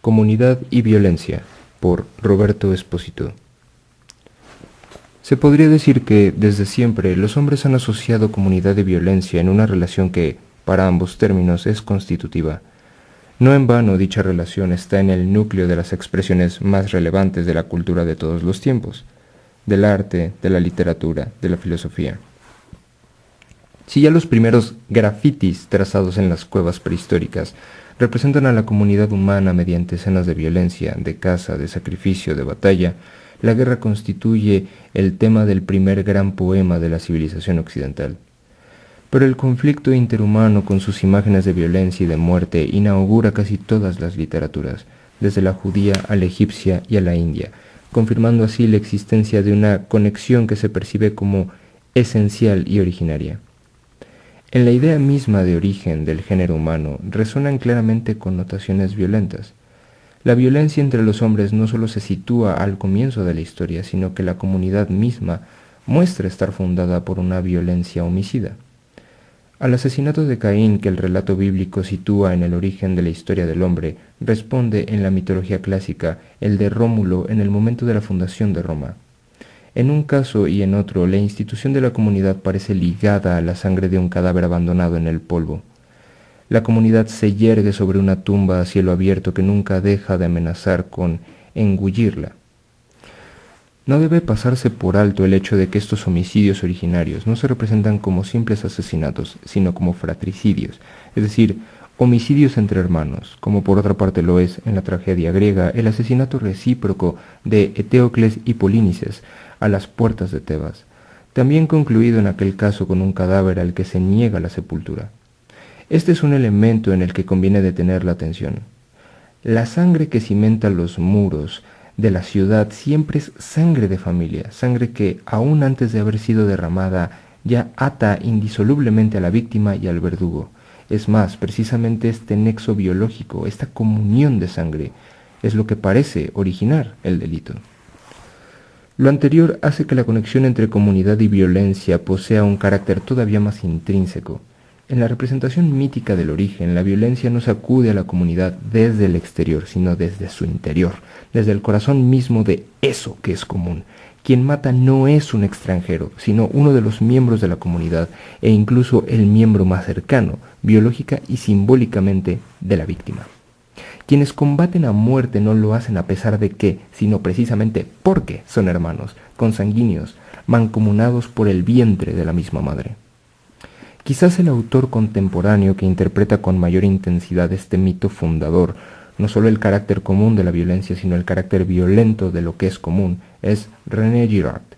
Comunidad y Violencia, por Roberto Espósito. Se podría decir que, desde siempre, los hombres han asociado comunidad y violencia en una relación que, para ambos términos, es constitutiva. No en vano dicha relación está en el núcleo de las expresiones más relevantes de la cultura de todos los tiempos, del arte, de la literatura, de la filosofía. Si ya los primeros grafitis trazados en las cuevas prehistóricas representan a la comunidad humana mediante escenas de violencia, de caza, de sacrificio, de batalla, la guerra constituye el tema del primer gran poema de la civilización occidental. Pero el conflicto interhumano con sus imágenes de violencia y de muerte inaugura casi todas las literaturas, desde la judía a la egipcia y a la india, confirmando así la existencia de una conexión que se percibe como esencial y originaria. En la idea misma de origen del género humano resuenan claramente connotaciones violentas. La violencia entre los hombres no solo se sitúa al comienzo de la historia, sino que la comunidad misma muestra estar fundada por una violencia homicida. Al asesinato de Caín que el relato bíblico sitúa en el origen de la historia del hombre, responde en la mitología clásica el de Rómulo en el momento de la fundación de Roma. En un caso y en otro, la institución de la comunidad parece ligada a la sangre de un cadáver abandonado en el polvo. La comunidad se yergue sobre una tumba a cielo abierto que nunca deja de amenazar con engullirla. No debe pasarse por alto el hecho de que estos homicidios originarios no se representan como simples asesinatos, sino como fratricidios, es decir, homicidios entre hermanos, como por otra parte lo es en la tragedia griega el asesinato recíproco de Eteocles y Polínices, a las puertas de Tebas, también concluido en aquel caso con un cadáver al que se niega la sepultura. Este es un elemento en el que conviene detener la atención. La sangre que cimenta los muros de la ciudad siempre es sangre de familia, sangre que, aún antes de haber sido derramada, ya ata indisolublemente a la víctima y al verdugo. Es más, precisamente este nexo biológico, esta comunión de sangre, es lo que parece originar el delito. Lo anterior hace que la conexión entre comunidad y violencia posea un carácter todavía más intrínseco. En la representación mítica del origen, la violencia no sacude a la comunidad desde el exterior, sino desde su interior, desde el corazón mismo de eso que es común. Quien mata no es un extranjero, sino uno de los miembros de la comunidad e incluso el miembro más cercano, biológica y simbólicamente, de la víctima. Quienes combaten a muerte no lo hacen a pesar de que, sino precisamente porque son hermanos, consanguíneos, mancomunados por el vientre de la misma madre. Quizás el autor contemporáneo que interpreta con mayor intensidad este mito fundador, no solo el carácter común de la violencia, sino el carácter violento de lo que es común, es René Girard.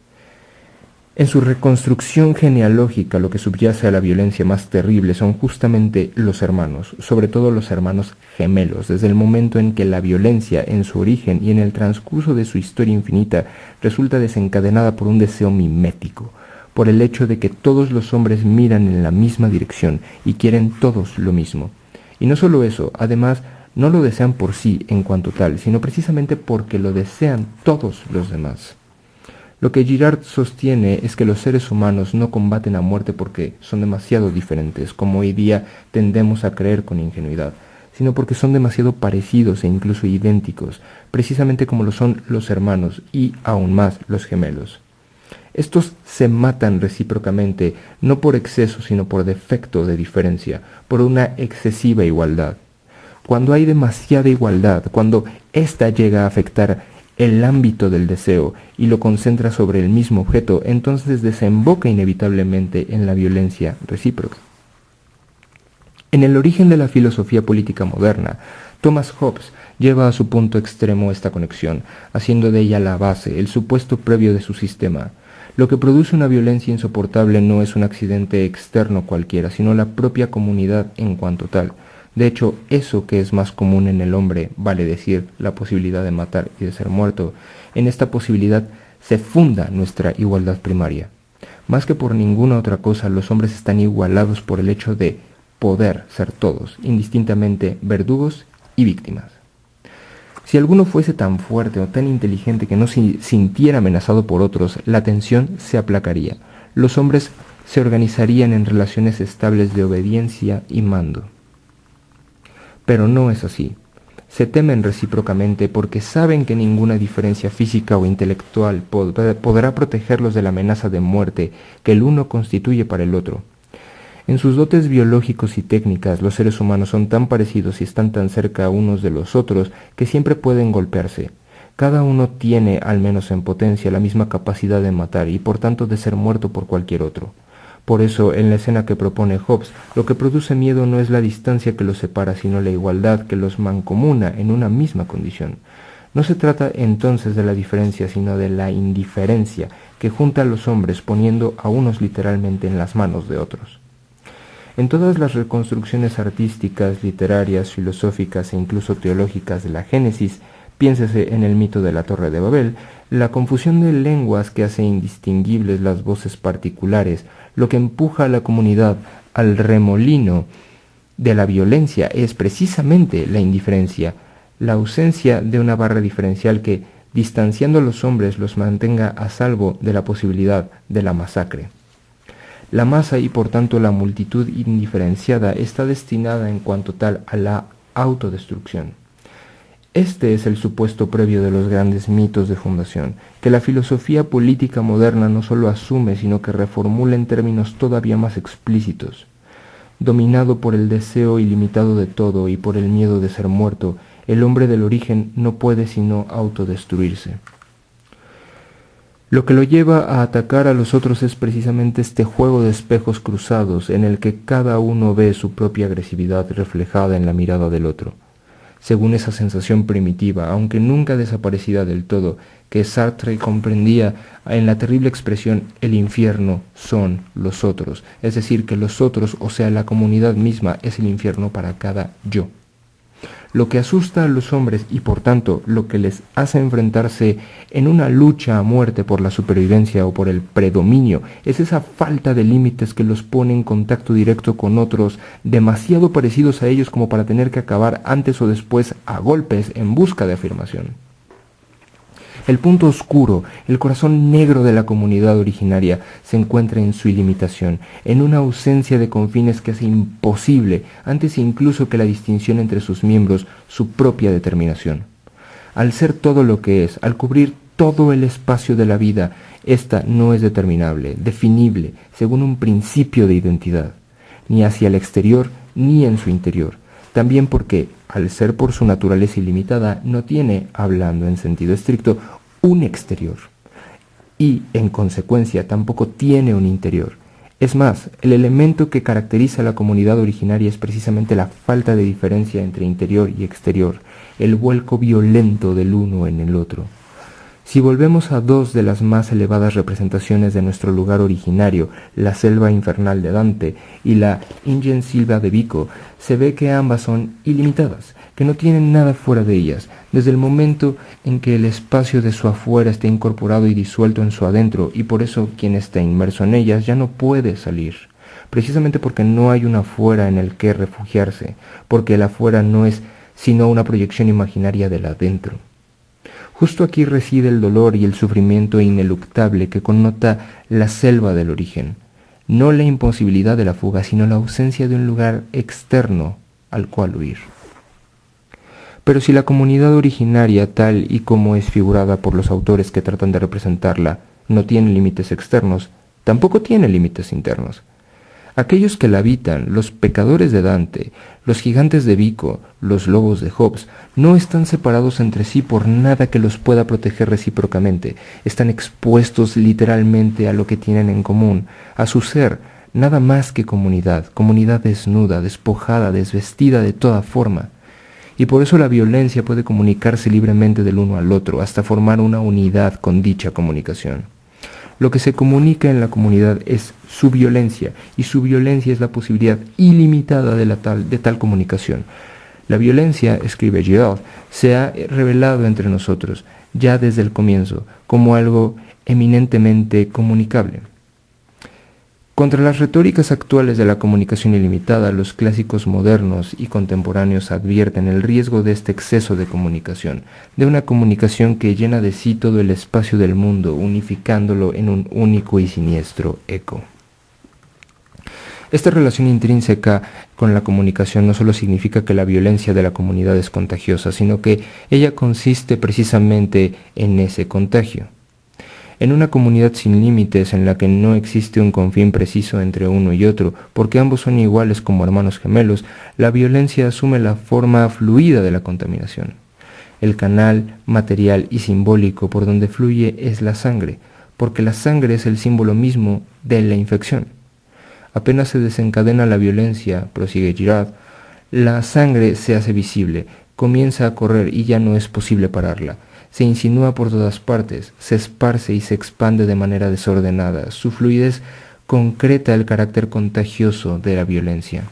En su reconstrucción genealógica lo que subyace a la violencia más terrible son justamente los hermanos, sobre todo los hermanos gemelos, desde el momento en que la violencia en su origen y en el transcurso de su historia infinita resulta desencadenada por un deseo mimético, por el hecho de que todos los hombres miran en la misma dirección y quieren todos lo mismo. Y no solo eso, además no lo desean por sí en cuanto tal, sino precisamente porque lo desean todos los demás. Lo que Girard sostiene es que los seres humanos no combaten a muerte porque son demasiado diferentes, como hoy día tendemos a creer con ingenuidad, sino porque son demasiado parecidos e incluso idénticos, precisamente como lo son los hermanos y aún más los gemelos. Estos se matan recíprocamente no por exceso, sino por defecto de diferencia, por una excesiva igualdad. Cuando hay demasiada igualdad, cuando ésta llega a afectar el ámbito del deseo y lo concentra sobre el mismo objeto, entonces desemboca inevitablemente en la violencia recíproca. En el origen de la filosofía política moderna, Thomas Hobbes lleva a su punto extremo esta conexión, haciendo de ella la base, el supuesto previo de su sistema. Lo que produce una violencia insoportable no es un accidente externo cualquiera, sino la propia comunidad en cuanto tal. De hecho, eso que es más común en el hombre, vale decir, la posibilidad de matar y de ser muerto, en esta posibilidad se funda nuestra igualdad primaria. Más que por ninguna otra cosa, los hombres están igualados por el hecho de poder ser todos, indistintamente verdugos y víctimas. Si alguno fuese tan fuerte o tan inteligente que no se sintiera amenazado por otros, la tensión se aplacaría. Los hombres se organizarían en relaciones estables de obediencia y mando. Pero no es así. se temen recíprocamente porque saben que ninguna diferencia física o intelectual podrá protegerlos de la amenaza de muerte que el uno constituye para el otro. En sus dotes biológicos y técnicas, los seres humanos son tan parecidos y están tan cerca unos de los otros que siempre pueden golpearse. Cada uno tiene, al menos en potencia, la misma capacidad de matar y por tanto de ser muerto por cualquier otro. Por eso, en la escena que propone Hobbes, lo que produce miedo no es la distancia que los separa, sino la igualdad que los mancomuna en una misma condición. No se trata entonces de la diferencia, sino de la indiferencia que junta a los hombres poniendo a unos literalmente en las manos de otros. En todas las reconstrucciones artísticas, literarias, filosóficas e incluso teológicas de la Génesis, piénsese en el mito de la Torre de Babel, la confusión de lenguas que hace indistinguibles las voces particulares, lo que empuja a la comunidad al remolino de la violencia es precisamente la indiferencia, la ausencia de una barra diferencial que, distanciando a los hombres, los mantenga a salvo de la posibilidad de la masacre. La masa y por tanto la multitud indiferenciada está destinada en cuanto tal a la autodestrucción. Este es el supuesto previo de los grandes mitos de fundación, que la filosofía política moderna no sólo asume, sino que reformula en términos todavía más explícitos. Dominado por el deseo ilimitado de todo y por el miedo de ser muerto, el hombre del origen no puede sino autodestruirse. Lo que lo lleva a atacar a los otros es precisamente este juego de espejos cruzados en el que cada uno ve su propia agresividad reflejada en la mirada del otro según esa sensación primitiva, aunque nunca desaparecida del todo, que Sartre comprendía en la terrible expresión el infierno son los otros, es decir, que los otros, o sea, la comunidad misma, es el infierno para cada yo. Lo que asusta a los hombres y por tanto lo que les hace enfrentarse en una lucha a muerte por la supervivencia o por el predominio es esa falta de límites que los pone en contacto directo con otros demasiado parecidos a ellos como para tener que acabar antes o después a golpes en busca de afirmación. El punto oscuro, el corazón negro de la comunidad originaria se encuentra en su ilimitación, en una ausencia de confines que hace imposible, antes incluso que la distinción entre sus miembros, su propia determinación. Al ser todo lo que es, al cubrir todo el espacio de la vida, esta no es determinable, definible, según un principio de identidad, ni hacia el exterior ni en su interior. También porque, al ser por su naturaleza ilimitada, no tiene, hablando en sentido estricto, un exterior. Y, en consecuencia, tampoco tiene un interior. Es más, el elemento que caracteriza a la comunidad originaria es precisamente la falta de diferencia entre interior y exterior, el vuelco violento del uno en el otro. Si volvemos a dos de las más elevadas representaciones de nuestro lugar originario, la selva infernal de Dante y la Ingen Silva de Vico, se ve que ambas son ilimitadas, que no tienen nada fuera de ellas, desde el momento en que el espacio de su afuera está incorporado y disuelto en su adentro, y por eso quien está inmerso en ellas ya no puede salir, precisamente porque no hay un afuera en el que refugiarse, porque el afuera no es sino una proyección imaginaria del adentro. Justo aquí reside el dolor y el sufrimiento ineluctable que connota la selva del origen, no la imposibilidad de la fuga, sino la ausencia de un lugar externo al cual huir. Pero si la comunidad originaria, tal y como es figurada por los autores que tratan de representarla, no tiene límites externos, tampoco tiene límites internos. Aquellos que la habitan, los pecadores de Dante, los gigantes de Vico, los lobos de Hobbes, no están separados entre sí por nada que los pueda proteger recíprocamente, están expuestos literalmente a lo que tienen en común, a su ser, nada más que comunidad, comunidad desnuda, despojada, desvestida de toda forma. Y por eso la violencia puede comunicarse libremente del uno al otro, hasta formar una unidad con dicha comunicación. Lo que se comunica en la comunidad es su violencia y su violencia es la posibilidad ilimitada de, tal, de tal comunicación. La violencia, escribe Girard, se ha revelado entre nosotros ya desde el comienzo como algo eminentemente comunicable. Contra las retóricas actuales de la comunicación ilimitada, los clásicos modernos y contemporáneos advierten el riesgo de este exceso de comunicación, de una comunicación que llena de sí todo el espacio del mundo, unificándolo en un único y siniestro eco. Esta relación intrínseca con la comunicación no solo significa que la violencia de la comunidad es contagiosa, sino que ella consiste precisamente en ese contagio. En una comunidad sin límites en la que no existe un confín preciso entre uno y otro, porque ambos son iguales como hermanos gemelos, la violencia asume la forma fluida de la contaminación. El canal material y simbólico por donde fluye es la sangre, porque la sangre es el símbolo mismo de la infección. Apenas se desencadena la violencia, prosigue Girard, la sangre se hace visible, comienza a correr y ya no es posible pararla se insinúa por todas partes, se esparce y se expande de manera desordenada. Su fluidez concreta el carácter contagioso de la violencia.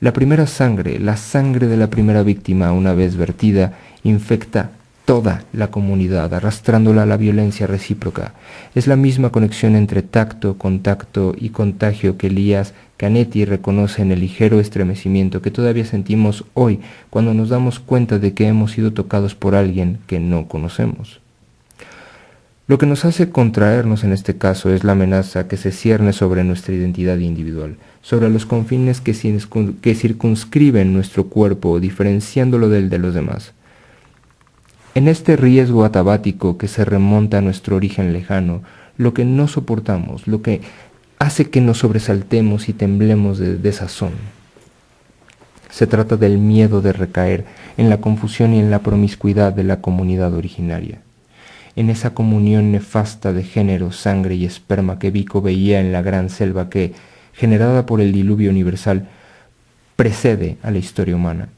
La primera sangre, la sangre de la primera víctima, una vez vertida, infecta toda la comunidad, arrastrándola a la violencia recíproca. Es la misma conexión entre tacto, contacto y contagio que Elías Canetti reconoce en el ligero estremecimiento que todavía sentimos hoy cuando nos damos cuenta de que hemos sido tocados por alguien que no conocemos. Lo que nos hace contraernos en este caso es la amenaza que se cierne sobre nuestra identidad individual, sobre los confines que, circunscriben nuestro cuerpo, diferenciándolo del de los demás. En este riesgo atabático que se remonta a nuestro origen lejano, lo que no soportamos, lo que hace que nos sobresaltemos y temblemos de desazón. Se trata del miedo de recaer en la confusión y en la promiscuidad de la comunidad originaria, en esa comunión nefasta de género, sangre y esperma que Vico veía en la gran selva que, generada por el diluvio universal, precede a la historia humana.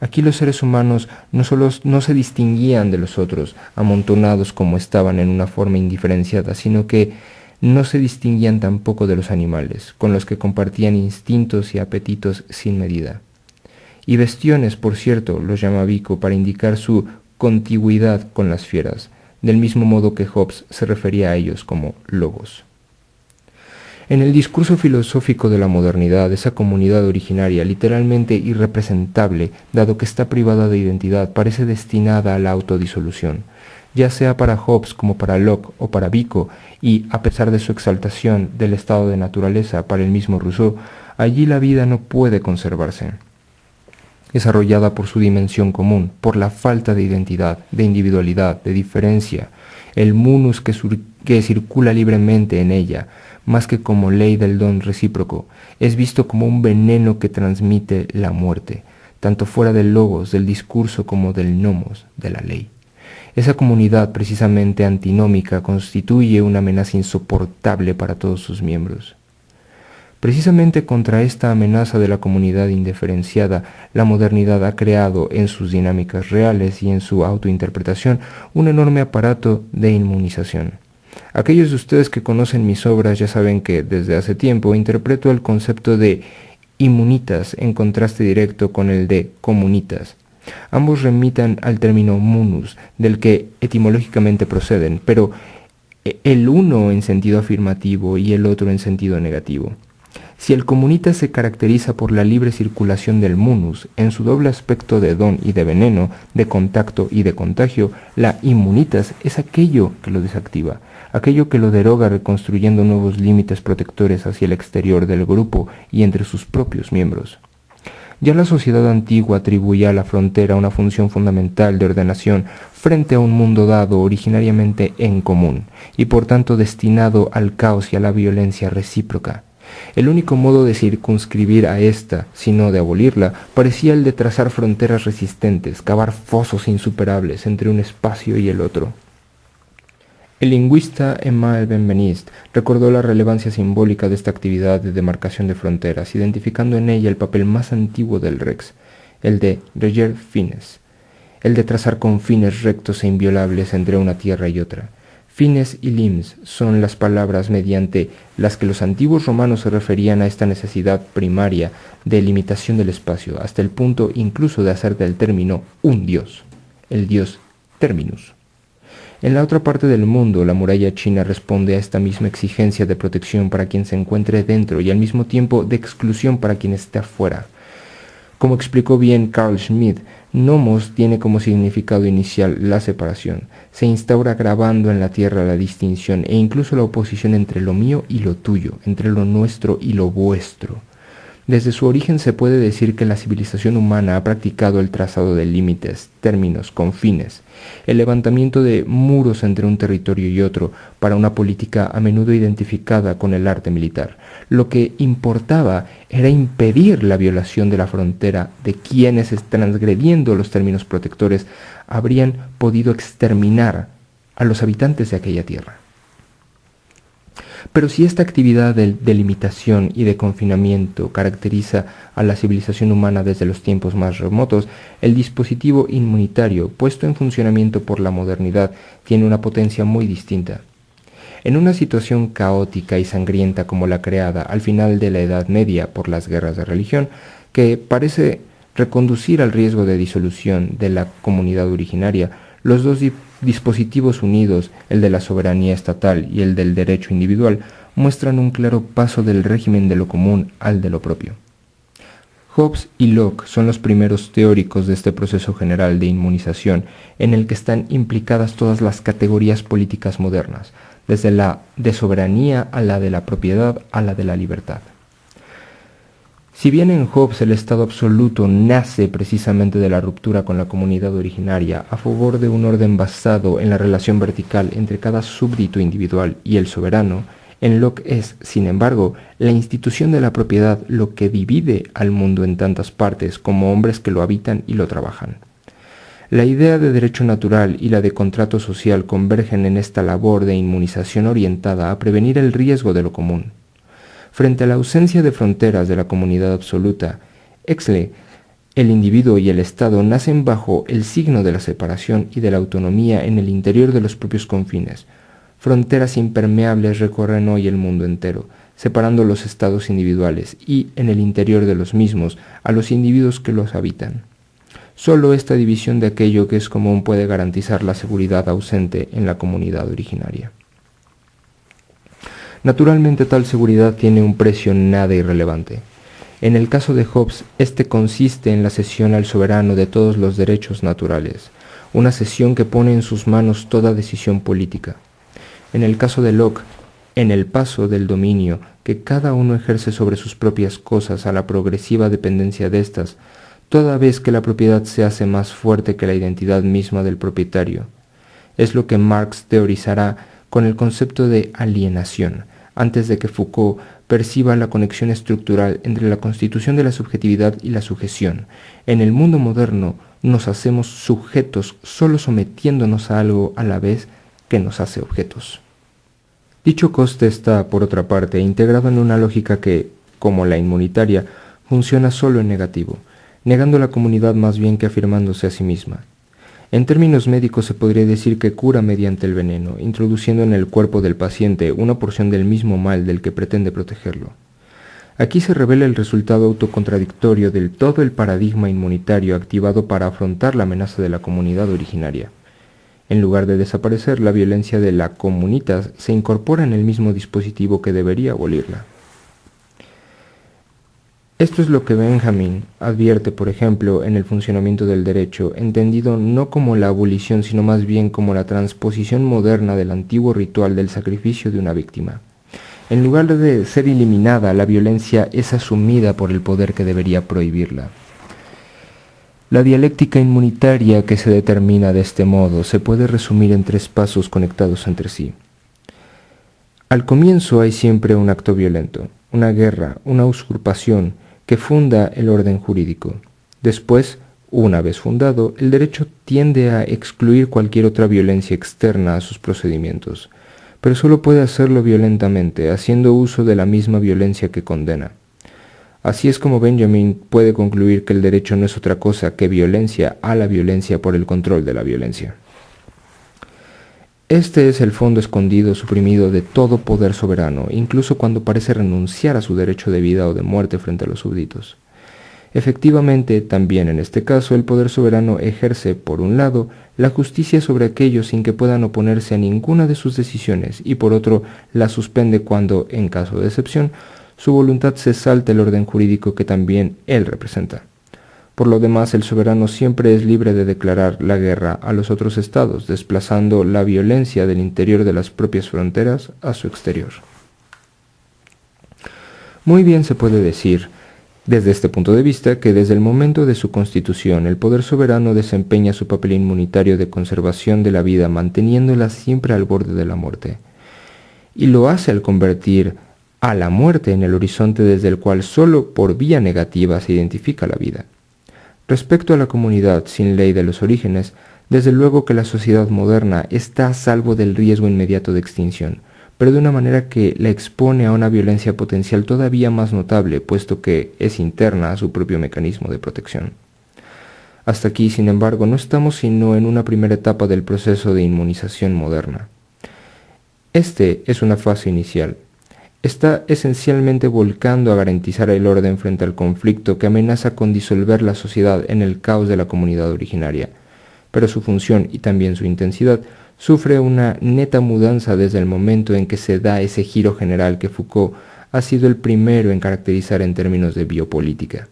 Aquí los seres humanos no solo no se distinguían de los otros, amontonados como estaban en una forma indiferenciada, sino que no se distinguían tampoco de los animales, con los que compartían instintos y apetitos sin medida. Y bestiones, por cierto, los llama Vico para indicar su contigüidad con las fieras, del mismo modo que Hobbes se refería a ellos como lobos. En el discurso filosófico de la modernidad, esa comunidad originaria, literalmente irrepresentable, dado que está privada de identidad, parece destinada a la autodisolución, ya sea para Hobbes como para Locke o para Vico, y a pesar de su exaltación del estado de naturaleza para el mismo Rousseau, allí la vida no puede conservarse. Es arrollada por su dimensión común, por la falta de identidad, de individualidad, de diferencia, el munus que, que circula libremente en ella, más que como ley del don recíproco, es visto como un veneno que transmite la muerte, tanto fuera del logos, del discurso como del nomos, de la ley. Esa comunidad precisamente antinómica constituye una amenaza insoportable para todos sus miembros. Precisamente contra esta amenaza de la comunidad indiferenciada, la modernidad ha creado en sus dinámicas reales y en su autointerpretación un enorme aparato de inmunización. Aquellos de ustedes que conocen mis obras ya saben que desde hace tiempo interpreto el concepto de inmunitas en contraste directo con el de comunitas. Ambos remitan al término munus, del que etimológicamente proceden, pero el uno en sentido afirmativo y el otro en sentido negativo. Si el comunita se caracteriza por la libre circulación del munus, en su doble aspecto de don y de veneno, de contacto y de contagio, la inmunitas es aquello que lo desactiva, aquello que lo deroga reconstruyendo nuevos límites protectores hacia el exterior del grupo y entre sus propios miembros. Ya la sociedad antigua atribuía a la frontera una función fundamental de ordenación frente a un mundo dado originariamente en común, y por tanto destinado al caos y a la violencia recíproca. El único modo de circunscribir a ésta, sino de abolirla, parecía el de trazar fronteras resistentes, cavar fosos insuperables entre un espacio y el otro. El lingüista Emmael Benveniste recordó la relevancia simbólica de esta actividad de demarcación de fronteras, identificando en ella el papel más antiguo del Rex, el de reger fines, el de trazar confines rectos e inviolables entre una tierra y otra. Fines y lims son las palabras mediante las que los antiguos romanos se referían a esta necesidad primaria de limitación del espacio, hasta el punto incluso de hacer del término un dios, el dios terminus. En la otra parte del mundo, la muralla china responde a esta misma exigencia de protección para quien se encuentre dentro y al mismo tiempo de exclusión para quien esté afuera. Como explicó bien Carl Schmidt, Nomos tiene como significado inicial la separación. Se instaura grabando en la tierra la distinción e incluso la oposición entre lo mío y lo tuyo, entre lo nuestro y lo vuestro. Desde su origen se puede decir que la civilización humana ha practicado el trazado de límites, términos, confines, el levantamiento de muros entre un territorio y otro para una política a menudo identificada con el arte militar. Lo que importaba era impedir la violación de la frontera de quienes, transgrediendo los términos protectores, habrían podido exterminar a los habitantes de aquella tierra. Pero si esta actividad de delimitación y de confinamiento caracteriza a la civilización humana desde los tiempos más remotos, el dispositivo inmunitario puesto en funcionamiento por la modernidad tiene una potencia muy distinta. En una situación caótica y sangrienta como la creada al final de la Edad Media por las guerras de religión, que parece reconducir al riesgo de disolución de la comunidad originaria, los dos dispositivos unidos, el de la soberanía estatal y el del derecho individual, muestran un claro paso del régimen de lo común al de lo propio. Hobbes y Locke son los primeros teóricos de este proceso general de inmunización en el que están implicadas todas las categorías políticas modernas, desde la de soberanía a la de la propiedad a la de la libertad. Si bien en Hobbes el Estado absoluto nace precisamente de la ruptura con la comunidad originaria a favor de un orden basado en la relación vertical entre cada súbdito individual y el soberano, en Locke es, sin embargo, la institución de la propiedad lo que divide al mundo en tantas partes como hombres que lo habitan y lo trabajan. La idea de derecho natural y la de contrato social convergen en esta labor de inmunización orientada a prevenir el riesgo de lo común. Frente a la ausencia de fronteras de la comunidad absoluta, Exley, el individuo y el Estado nacen bajo el signo de la separación y de la autonomía en el interior de los propios confines. Fronteras impermeables recorren hoy el mundo entero, separando los estados individuales y, en el interior de los mismos, a los individuos que los habitan. Solo esta división de aquello que es común puede garantizar la seguridad ausente en la comunidad originaria. Naturalmente tal seguridad tiene un precio nada irrelevante. En el caso de Hobbes, este consiste en la cesión al soberano de todos los derechos naturales, una cesión que pone en sus manos toda decisión política. En el caso de Locke, en el paso del dominio que cada uno ejerce sobre sus propias cosas a la progresiva dependencia de éstas, toda vez que la propiedad se hace más fuerte que la identidad misma del propietario. Es lo que Marx teorizará con el concepto de alienación, antes de que Foucault perciba la conexión estructural entre la constitución de la subjetividad y la sujeción. En el mundo moderno nos hacemos sujetos solo sometiéndonos a algo a la vez que nos hace objetos. Dicho coste está, por otra parte, integrado en una lógica que, como la inmunitaria, funciona solo en negativo, negando la comunidad más bien que afirmándose a sí misma. En términos médicos se podría decir que cura mediante el veneno, introduciendo en el cuerpo del paciente una porción del mismo mal del que pretende protegerlo. Aquí se revela el resultado autocontradictorio del todo el paradigma inmunitario activado para afrontar la amenaza de la comunidad originaria. En lugar de desaparecer, la violencia de la comunitas se incorpora en el mismo dispositivo que debería abolirla. Esto es lo que Benjamin advierte, por ejemplo, en el funcionamiento del derecho, entendido no como la abolición, sino más bien como la transposición moderna del antiguo ritual del sacrificio de una víctima. En lugar de ser eliminada, la violencia es asumida por el poder que debería prohibirla. La dialéctica inmunitaria que se determina de este modo se puede resumir en tres pasos conectados entre sí. Al comienzo hay siempre un acto violento, una guerra, una usurpación, que funda el orden jurídico. Después, una vez fundado, el derecho tiende a excluir cualquier otra violencia externa a sus procedimientos, pero solo puede hacerlo violentamente, haciendo uso de la misma violencia que condena. Así es como Benjamin puede concluir que el derecho no es otra cosa que violencia a la violencia por el control de la violencia. Este es el fondo escondido, suprimido de todo poder soberano, incluso cuando parece renunciar a su derecho de vida o de muerte frente a los súbditos. Efectivamente, también en este caso, el poder soberano ejerce, por un lado, la justicia sobre aquellos sin que puedan oponerse a ninguna de sus decisiones y por otro, la suspende cuando, en caso de excepción, su voluntad se salta el orden jurídico que también él representa. Por lo demás, el soberano siempre es libre de declarar la guerra a los otros estados, desplazando la violencia del interior de las propias fronteras a su exterior. Muy bien se puede decir, desde este punto de vista, que desde el momento de su constitución el poder soberano desempeña su papel inmunitario de conservación de la vida, manteniéndola siempre al borde de la muerte. Y lo hace al convertir a la muerte en el horizonte desde el cual sólo por vía negativa se identifica la vida. Respecto a la comunidad sin ley de los orígenes, desde luego que la sociedad moderna está a salvo del riesgo inmediato de extinción, pero de una manera que la expone a una violencia potencial todavía más notable, puesto que es interna a su propio mecanismo de protección. Hasta aquí, sin embargo, no estamos sino en una primera etapa del proceso de inmunización moderna. Este es una fase inicial, está esencialmente volcando a garantizar el orden frente al conflicto que amenaza con disolver la sociedad en el caos de la comunidad originaria, pero su función y también su intensidad sufre una neta mudanza desde el momento en que se da ese giro general que Foucault ha sido el primero en caracterizar en términos de biopolítica.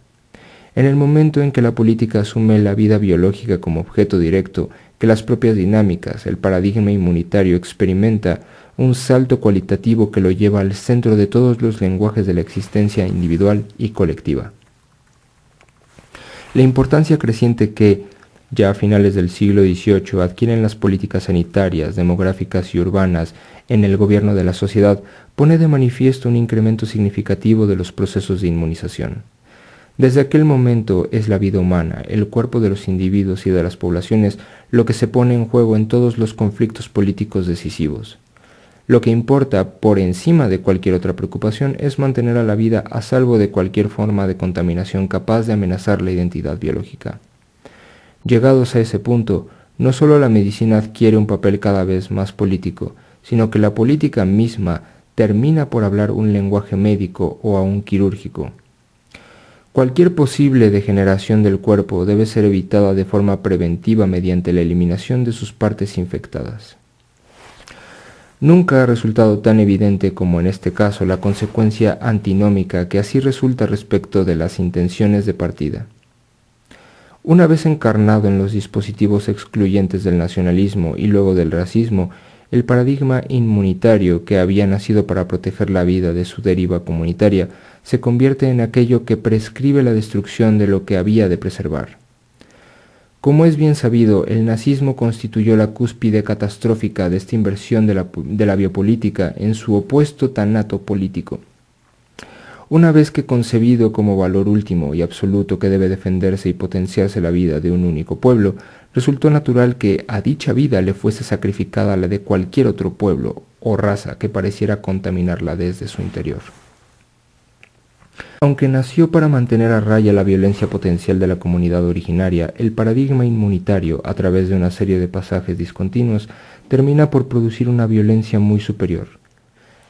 En el momento en que la política asume la vida biológica como objeto directo, que las propias dinámicas, el paradigma inmunitario experimenta un salto cualitativo que lo lleva al centro de todos los lenguajes de la existencia individual y colectiva. La importancia creciente que, ya a finales del siglo XVIII, adquieren las políticas sanitarias, demográficas y urbanas en el gobierno de la sociedad pone de manifiesto un incremento significativo de los procesos de inmunización. Desde aquel momento es la vida humana, el cuerpo de los individuos y de las poblaciones lo que se pone en juego en todos los conflictos políticos decisivos. Lo que importa por encima de cualquier otra preocupación es mantener a la vida a salvo de cualquier forma de contaminación capaz de amenazar la identidad biológica. Llegados a ese punto, no solo la medicina adquiere un papel cada vez más político, sino que la política misma termina por hablar un lenguaje médico o aún quirúrgico. Cualquier posible degeneración del cuerpo debe ser evitada de forma preventiva mediante la eliminación de sus partes infectadas. Nunca ha resultado tan evidente como en este caso la consecuencia antinómica que así resulta respecto de las intenciones de partida. Una vez encarnado en los dispositivos excluyentes del nacionalismo y luego del racismo, el paradigma inmunitario que había nacido para proteger la vida de su deriva comunitaria se convierte en aquello que prescribe la destrucción de lo que había de preservar. Como es bien sabido, el nazismo constituyó la cúspide catastrófica de esta inversión de la, biopolítica en su opuesto tanato político. Una vez que concebido como valor último y absoluto que debe defenderse y potenciarse la vida de un único pueblo, resultó natural que a dicha vida le fuese sacrificada la de cualquier otro pueblo o raza que pareciera contaminarla desde su interior. Aunque nació para mantener a raya la violencia potencial de la comunidad originaria, el paradigma inmunitario, a través de una serie de pasajes discontinuos, termina por producir una violencia muy superior.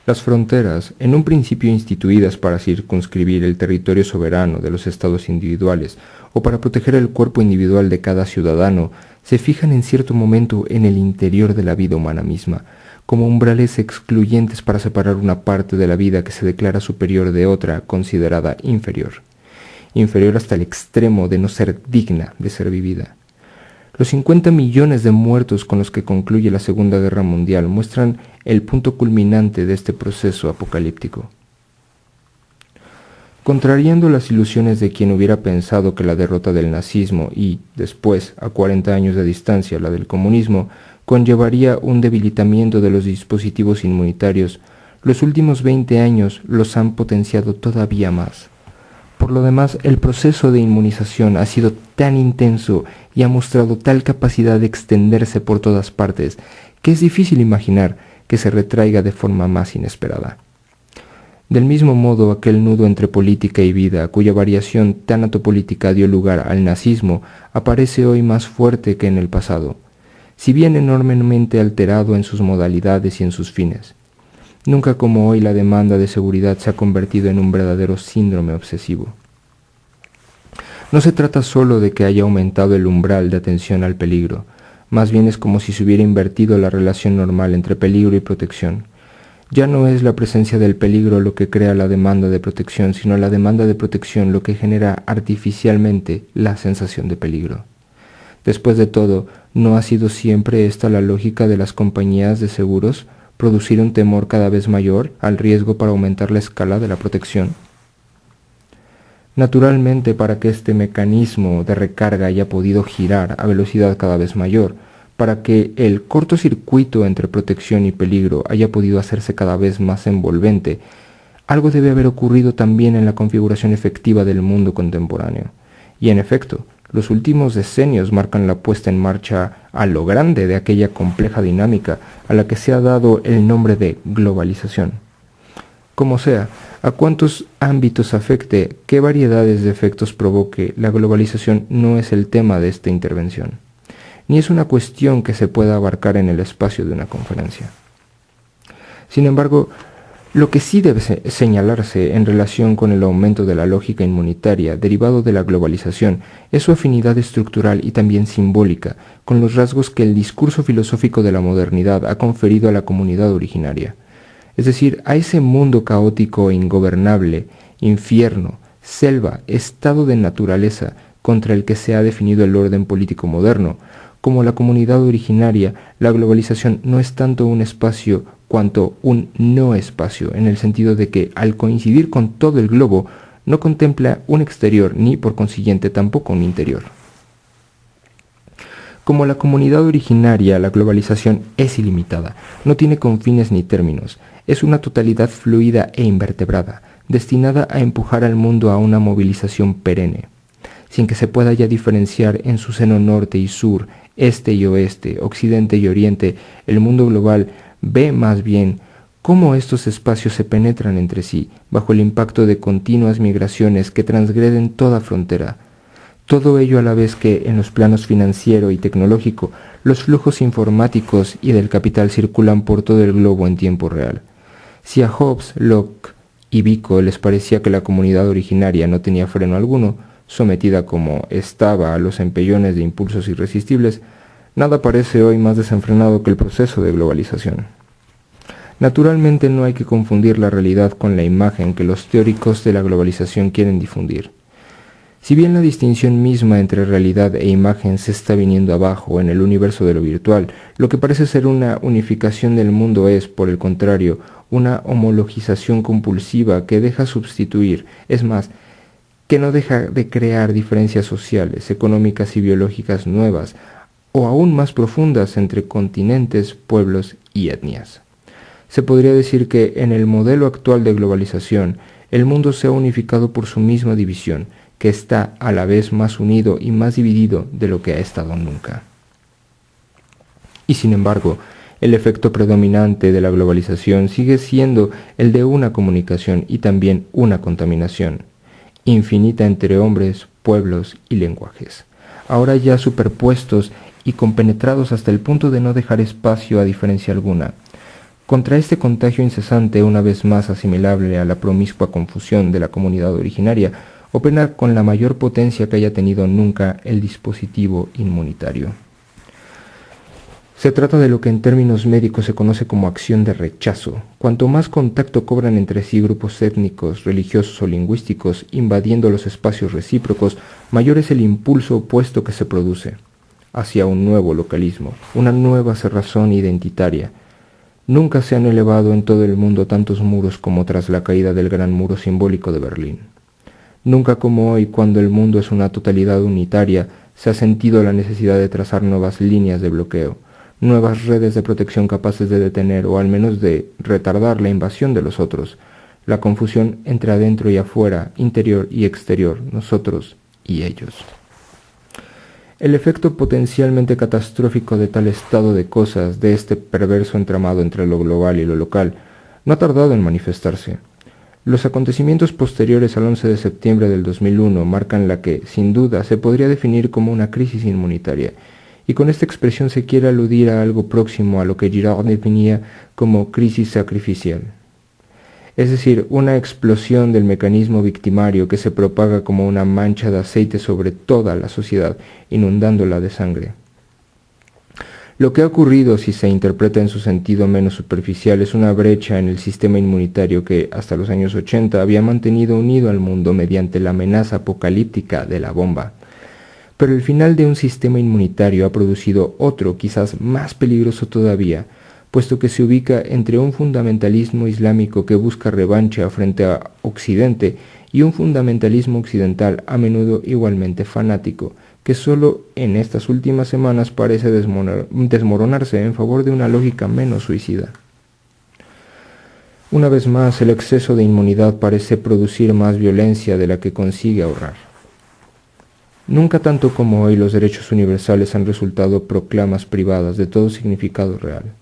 Las fronteras, en un principio instituidas para circunscribir el territorio soberano de los estados individuales o para proteger el cuerpo individual de cada ciudadano, se fijan en cierto momento en el interior de la vida humana misma, como umbrales excluyentes para separar una parte de la vida que se declara superior de otra considerada inferior, inferior hasta el extremo de no ser digna de ser vivida. Los 50 millones de muertos con los que concluye la Segunda Guerra Mundial muestran el punto culminante de este proceso apocalíptico. Contrariando las ilusiones de quien hubiera pensado que la derrota del nazismo y, después, a 40 años de distancia, la del comunismo, conllevaría un debilitamiento de los dispositivos inmunitarios, los últimos 20 años los han potenciado todavía más. Por lo demás, el proceso de inmunización ha sido tan intenso y ha mostrado tal capacidad de extenderse por todas partes que es difícil imaginar que se retraiga de forma más inesperada. Del mismo modo, aquel nudo entre política y vida, cuya variación tan atopolítica dio lugar al nazismo, aparece hoy más fuerte que en el pasado si bien enormemente alterado en sus modalidades y en sus fines. Nunca como hoy la demanda de seguridad se ha convertido en un verdadero síndrome obsesivo. No se trata solo de que haya aumentado el umbral de atención al peligro, más bien es como si se hubiera invertido la relación normal entre peligro y protección. Ya no es la presencia del peligro lo que crea la demanda de protección, sino la demanda de protección lo que genera artificialmente la sensación de peligro. Después de todo, ¿no ha sido siempre esta la lógica de las compañías de seguros, producir un temor cada vez mayor al riesgo para aumentar la escala de la protección? Naturalmente, para que este mecanismo de recarga haya podido girar a velocidad cada vez mayor, para que el cortocircuito entre protección y peligro haya podido hacerse cada vez más envolvente, algo debe haber ocurrido también en la configuración efectiva del mundo contemporáneo. Y en efecto, los últimos decenios marcan la puesta en marcha a lo grande de aquella compleja dinámica a la que se ha dado el nombre de globalización. Como sea, a cuántos ámbitos afecte, qué variedades de efectos provoque, la globalización no es el tema de esta intervención ni es una cuestión que se pueda abarcar en el espacio de una conferencia. Sin embargo, lo que sí debe señalarse en relación con el aumento de la lógica inmunitaria derivado de la globalización es su afinidad estructural y también simbólica con los rasgos que el discurso filosófico de la modernidad ha conferido a la comunidad originaria, es decir, a ese mundo caótico e ingobernable, infierno, selva, estado de naturaleza contra el que se ha definido el orden político moderno, como la comunidad originaria, la globalización no es tanto un espacio cuanto un no espacio, en el sentido de que al coincidir con todo el globo, no contempla un exterior ni por consiguiente tampoco un interior. Como la comunidad originaria, la globalización es ilimitada, no tiene confines ni términos, es una totalidad fluida e invertebrada, destinada a empujar al mundo a una movilización perenne, sin que se pueda ya diferenciar en su seno norte y sur, este y oeste, occidente y oriente, el mundo global ve más bien cómo estos espacios se penetran entre sí bajo el impacto de continuas migraciones que transgreden toda frontera. Todo ello a la vez que en los planos financiero y tecnológico los flujos informáticos y del capital circulan por todo el globo en tiempo real. Si a Hobbes, Locke y Vico les parecía que la comunidad originaria no tenía freno alguno, sometida como estaba a los empellones de impulsos irresistibles, nada parece hoy más desenfrenado que el proceso de globalización. Naturalmente no hay que confundir la realidad con la imagen que los teóricos de la globalización quieren difundir. Si bien la distinción misma entre realidad e imagen se está viniendo abajo en el universo de lo virtual, lo que parece ser una unificación del mundo es, por el contrario, una homologización compulsiva que deja sustituir, es más, que no deja de crear diferencias sociales, económicas y biológicas nuevas, o aún más profundas entre continentes, pueblos y etnias. Se podría decir que en el modelo actual de globalización, el mundo se ha unificado por su misma división, que está a la vez más unido y más dividido de lo que ha estado nunca. Y sin embargo, el efecto predominante de la globalización sigue siendo el de una comunicación y también una contaminación, infinita entre hombres, pueblos y lenguajes, ahora ya superpuestos y compenetrados hasta el punto de no dejar espacio a diferencia alguna. Contra este contagio incesante, una vez más asimilable a la promiscua confusión de la comunidad originaria, opera con la mayor potencia que haya tenido nunca el dispositivo inmunitario. Se trata de lo que en términos médicos se conoce como acción de rechazo. Cuanto más contacto cobran entre sí grupos étnicos, religiosos o lingüísticos invadiendo los espacios recíprocos, mayor es el impulso opuesto que se produce hacia un nuevo localismo, una nueva cerrazón identitaria. Nunca se han elevado en todo el mundo tantos muros como tras la caída del gran muro simbólico de Berlín. Nunca como hoy, cuando el mundo es una totalidad unitaria, se ha sentido la necesidad de trazar nuevas líneas de bloqueo nuevas redes de protección capaces de detener o al menos de retardar la invasión de los otros, la confusión entre adentro y afuera, interior y exterior, nosotros y ellos. El efecto potencialmente catastrófico de tal estado de cosas, de este perverso entramado entre lo global y lo local, no ha tardado en manifestarse. Los acontecimientos posteriores al 11 de septiembre del 2001 marcan la que, sin duda, se podría definir como una crisis inmunitaria, y con esta expresión se quiere aludir a algo próximo a lo que Girard definía como crisis sacrificial. Es decir, una explosión del mecanismo victimario que se propaga como una mancha de aceite sobre toda la sociedad, inundándola de sangre. Lo que ha ocurrido, si se interpreta en su sentido menos superficial, es una brecha en el sistema inmunitario que, hasta los años 80, había mantenido unido al mundo mediante la amenaza apocalíptica de la bomba. Pero el final de un sistema inmunitario ha producido otro, quizás más peligroso todavía, puesto que se ubica entre un fundamentalismo islámico que busca revancha frente a Occidente y un fundamentalismo occidental a menudo igualmente fanático, que solo en estas últimas semanas parece desmoronarse en favor de una lógica menos suicida. Una vez más, el exceso de inmunidad parece producir más violencia de la que consigue ahorrar. Nunca tanto como hoy los derechos universales han resultado proclamas privadas de todo significado real.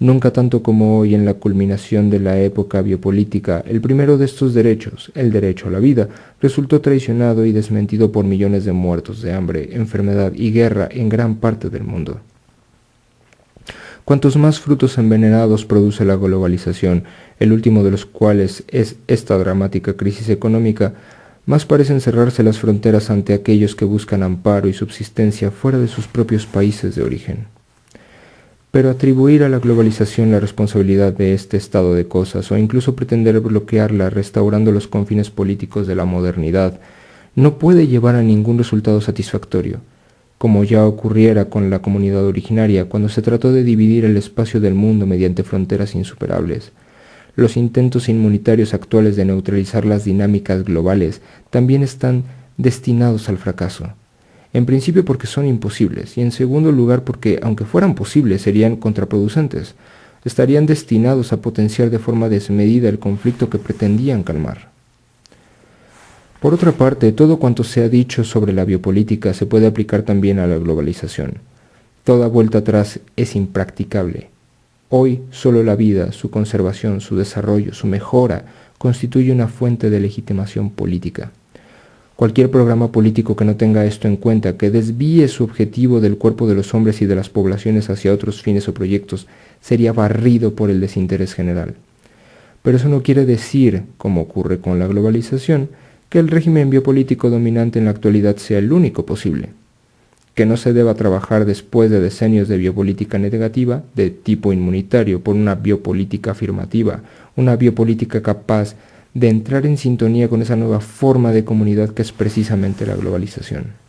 Nunca tanto como hoy en la culminación de la época biopolítica, el primero de estos derechos, el derecho a la vida, resultó traicionado y desmentido por millones de muertos de hambre, enfermedad y guerra en gran parte del mundo. Cuantos más frutos envenenados produce la globalización, el último de los cuales es esta dramática crisis económica, más parecen cerrarse las fronteras ante aquellos que buscan amparo y subsistencia fuera de sus propios países de origen. Pero atribuir a la globalización la responsabilidad de este estado de cosas o incluso pretender bloquearla restaurando los confines políticos de la modernidad no puede llevar a ningún resultado satisfactorio, como ya ocurriera con la comunidad originaria cuando se trató de dividir el espacio del mundo mediante fronteras insuperables. Los intentos inmunitarios actuales de neutralizar las dinámicas globales también están destinados al fracaso. En principio porque son imposibles y en segundo lugar porque, aunque fueran posibles, serían contraproducentes. Estarían destinados a potenciar de forma desmedida el conflicto que pretendían calmar. Por otra parte, todo cuanto se ha dicho sobre la biopolítica se puede aplicar también a la globalización. Toda vuelta atrás es impracticable. Hoy solo la vida, su conservación, su desarrollo, su mejora, constituye una fuente de legitimación política. Cualquier programa político que no tenga esto en cuenta, que desvíe su objetivo del cuerpo de los hombres y de las poblaciones hacia otros fines o proyectos, sería barrido por el desinterés general. Pero eso no quiere decir, como ocurre con la globalización, que el régimen biopolítico dominante en la actualidad sea el único posible. Que no se deba trabajar después de decenios de biopolítica negativa, de tipo inmunitario, por una biopolítica afirmativa, una biopolítica capaz de entrar en sintonía con esa nueva forma de comunidad que es precisamente la globalización.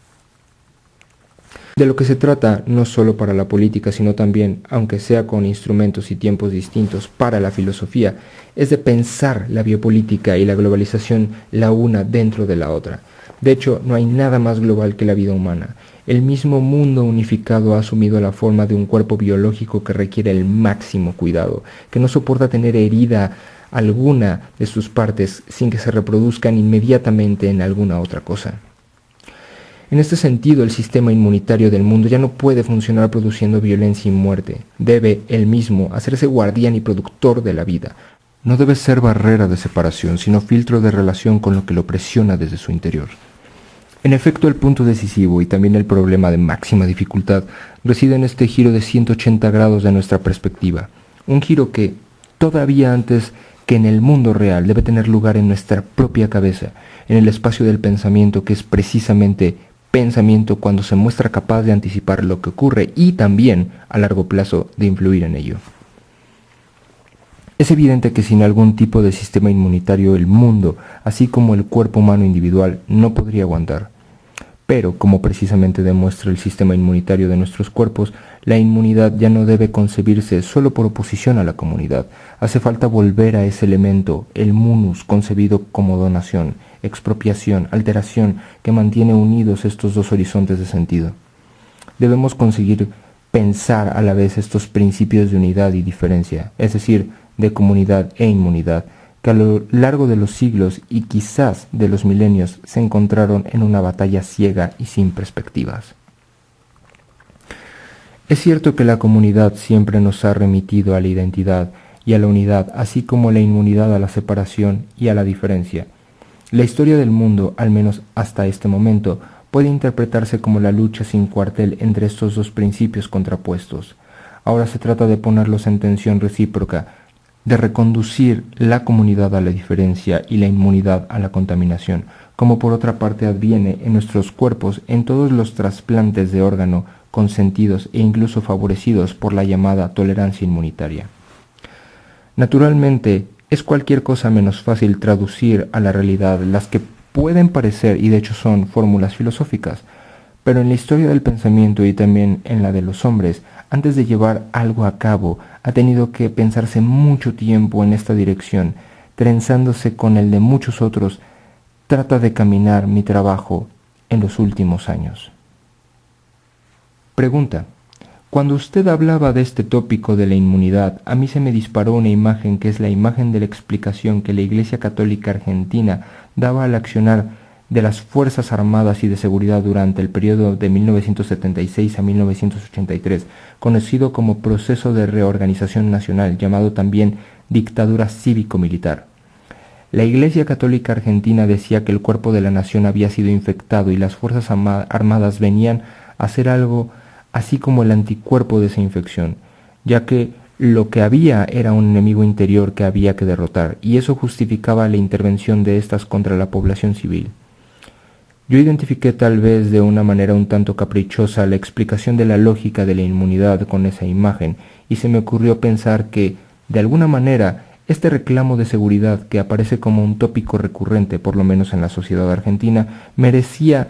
De lo que se trata, no solo para la política, sino también, aunque sea con instrumentos y tiempos distintos, para la filosofía, es de pensar la biopolítica y la globalización la una dentro de la otra. De hecho, no hay nada más global que la vida humana. El mismo mundo unificado ha asumido la forma de un cuerpo biológico que requiere el máximo cuidado, que no soporta tener herida alguna de sus partes sin que se reproduzcan inmediatamente en alguna otra cosa. En este sentido, el sistema inmunitario del mundo ya no puede funcionar produciendo violencia y muerte. Debe, él mismo, hacerse guardián y productor de la vida. No debe ser barrera de separación, sino filtro de relación con lo que lo presiona desde su interior. En efecto, el punto decisivo y también el problema de máxima dificultad reside en este giro de 180 grados de nuestra perspectiva. Un giro que, todavía antes que en el mundo real debe tener lugar en nuestra propia cabeza, en el espacio del pensamiento que es precisamente pensamiento cuando se muestra capaz de anticipar lo que ocurre y también a largo plazo de influir en ello. Es evidente que sin algún tipo de sistema inmunitario el mundo, así como el cuerpo humano individual, no podría aguantar. Pero, como precisamente demuestra el sistema inmunitario de nuestros cuerpos, la inmunidad ya no debe concebirse solo por oposición a la comunidad. Hace falta volver a ese elemento, el munus, concebido como donación, expropiación, alteración, que mantiene unidos estos dos horizontes de sentido. Debemos conseguir pensar a la vez estos principios de unidad y diferencia, es decir, de comunidad e inmunidad, que a lo largo de los siglos y quizás de los milenios se encontraron en una batalla ciega y sin perspectivas. Es cierto que la comunidad siempre nos ha remitido a la identidad y a la unidad, así como la inmunidad a la separación y a la diferencia. La historia del mundo, al menos hasta este momento, puede interpretarse como la lucha sin cuartel entre estos dos principios contrapuestos. Ahora se trata de ponerlos en tensión recíproca, de reconducir la comunidad a la diferencia y la inmunidad a la contaminación, como por otra parte adviene en nuestros cuerpos en todos los trasplantes de órgano consentidos e incluso favorecidos por la llamada tolerancia inmunitaria. Naturalmente, es cualquier cosa menos fácil traducir a la realidad las que pueden parecer y de hecho son fórmulas filosóficas, pero en la historia del pensamiento y también en la de los hombres, antes de llevar algo a cabo, ha tenido que pensarse mucho tiempo en esta dirección, trenzándose con el de muchos otros, trata de caminar mi trabajo en los últimos años. Pregunta. Cuando usted hablaba de este tópico de la inmunidad, a mí se me disparó una imagen que es la imagen de la explicación que la Iglesia Católica Argentina daba al accionar de las Fuerzas Armadas y de Seguridad durante el periodo de 1976 a 1983, conocido como Proceso de Reorganización Nacional, llamado también Dictadura Cívico-Militar. La Iglesia Católica Argentina decía que el cuerpo de la nación había sido infectado y las Fuerzas Armadas venían a hacer algo así como el anticuerpo de esa infección, ya que lo que había era un enemigo interior que había que derrotar, y eso justificaba la intervención de éstas contra la población civil. Yo identifiqué tal vez de una manera un tanto caprichosa la explicación de la lógica de la inmunidad con esa imagen, y se me ocurrió pensar que, de alguna manera, este reclamo de seguridad que aparece como un tópico recurrente, por lo menos en la sociedad argentina, merecía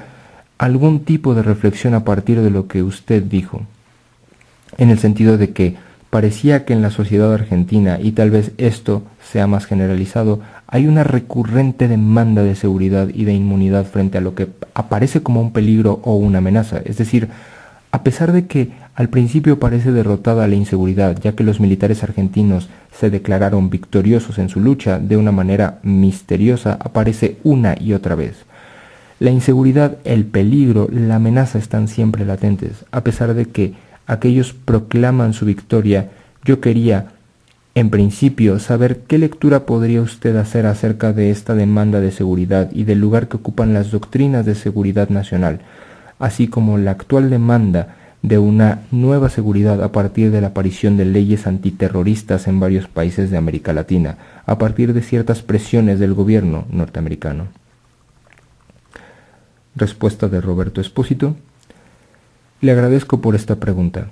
algún tipo de reflexión a partir de lo que usted dijo, en el sentido de que parecía que en la sociedad argentina, y tal vez esto sea más generalizado, hay una recurrente demanda de seguridad y de inmunidad frente a lo que aparece como un peligro o una amenaza. Es decir, a pesar de que al principio parece derrotada la inseguridad, ya que los militares argentinos se declararon victoriosos en su lucha, de una manera misteriosa aparece una y otra vez. La inseguridad, el peligro, la amenaza están siempre latentes. A pesar de que aquellos proclaman su victoria, yo quería, en principio, saber qué lectura podría usted hacer acerca de esta demanda de seguridad y del lugar que ocupan las doctrinas de seguridad nacional, así como la actual demanda de una nueva seguridad a partir de la aparición de leyes antiterroristas en varios países de América Latina, a partir de ciertas presiones del gobierno norteamericano. Respuesta de Roberto Espósito. Le agradezco por esta pregunta.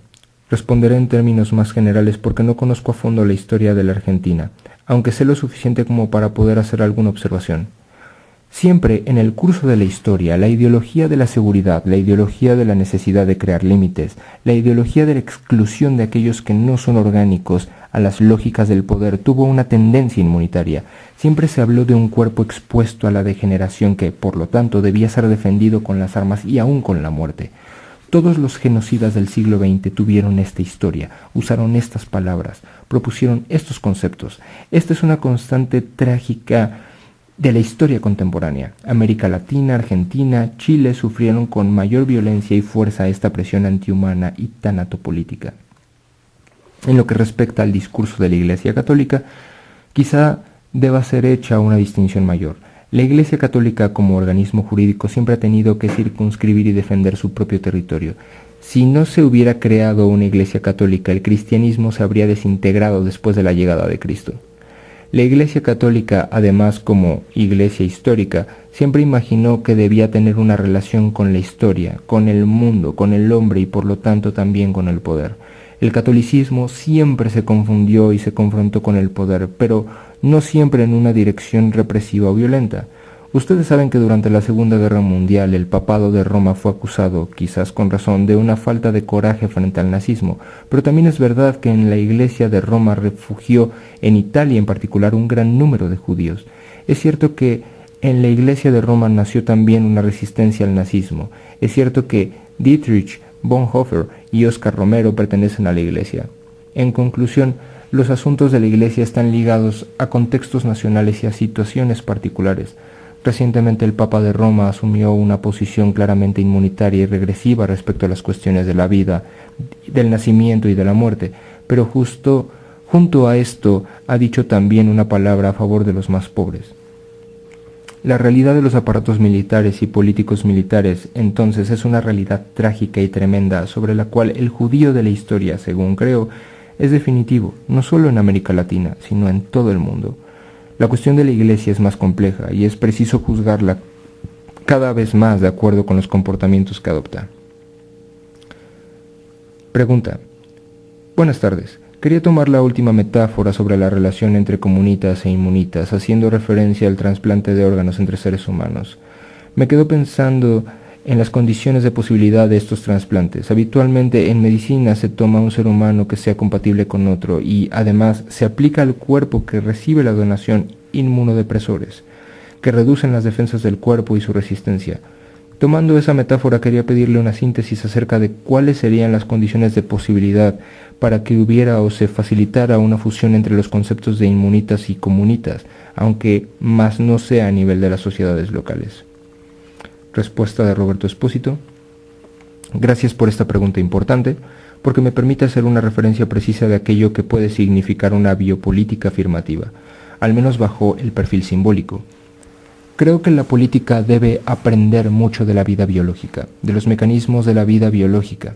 Responderé en términos más generales porque no conozco a fondo la historia de la Argentina, aunque sé lo suficiente como para poder hacer alguna observación. Siempre en el curso de la historia, la ideología de la seguridad, la ideología de la necesidad de crear límites, la ideología de la exclusión de aquellos que no son orgánicos a las lógicas del poder tuvo una tendencia inmunitaria. Siempre se habló de un cuerpo expuesto a la degeneración que, por lo tanto, debía ser defendido con las armas y aún con la muerte. Todos los genocidas del siglo XX tuvieron esta historia, usaron estas palabras, propusieron estos conceptos. Esta es una constante trágica de la historia contemporánea. América Latina, Argentina, Chile sufrieron con mayor violencia y fuerza esta presión antihumana y tanatopolítica. En lo que respecta al discurso de la Iglesia Católica, quizá deba ser hecha una distinción mayor. La Iglesia Católica como organismo jurídico siempre ha tenido que circunscribir y defender su propio territorio. Si no se hubiera creado una Iglesia Católica, el cristianismo se habría desintegrado después de la llegada de Cristo. La Iglesia Católica, además como Iglesia histórica, siempre imaginó que debía tener una relación con la historia, con el mundo, con el hombre y por lo tanto también con el poder. El catolicismo siempre se confundió y se confrontó con el poder, pero no siempre en una dirección represiva o violenta. Ustedes saben que durante la Segunda Guerra Mundial el papado de Roma fue acusado, quizás con razón, de una falta de coraje frente al nazismo, pero también es verdad que en la iglesia de Roma refugió en Italia en particular un gran número de judíos. Es cierto que en la iglesia de Roma nació también una resistencia al nazismo. Es cierto que Dietrich Bonhoeffer y Oscar Romero pertenecen a la Iglesia. En conclusión, los asuntos de la Iglesia están ligados a contextos nacionales y a situaciones particulares. Recientemente el Papa de Roma asumió una posición claramente inmunitaria y regresiva respecto a las cuestiones de la vida, del nacimiento y de la muerte, pero justo junto a esto ha dicho también una palabra a favor de los más pobres. La realidad de los aparatos militares y políticos militares entonces es una realidad trágica y tremenda sobre la cual el judío de la historia, según creo, es definitivo, no solo en América Latina, sino en todo el mundo. La cuestión de la iglesia es más compleja y es preciso juzgarla cada vez más de acuerdo con los comportamientos que adopta. Pregunta. Buenas tardes. Quería tomar la última metáfora sobre la relación entre comunitas e inmunitas, haciendo referencia al trasplante de órganos entre seres humanos. Me quedo pensando en las condiciones de posibilidad de estos trasplantes. Habitualmente en medicina se toma un ser humano que sea compatible con otro y además se aplica al cuerpo que recibe la donación inmunodepresores, que reducen las defensas del cuerpo y su resistencia. Tomando esa metáfora quería pedirle una síntesis acerca de cuáles serían las condiciones de posibilidad para que hubiera o se facilitara una fusión entre los conceptos de inmunitas y comunitas, aunque más no sea a nivel de las sociedades locales. Respuesta de Roberto Espósito. Gracias por esta pregunta importante, porque me permite hacer una referencia precisa de aquello que puede significar una biopolítica afirmativa, al menos bajo el perfil simbólico. Creo que la política debe aprender mucho de la vida biológica, de los mecanismos de la vida biológica,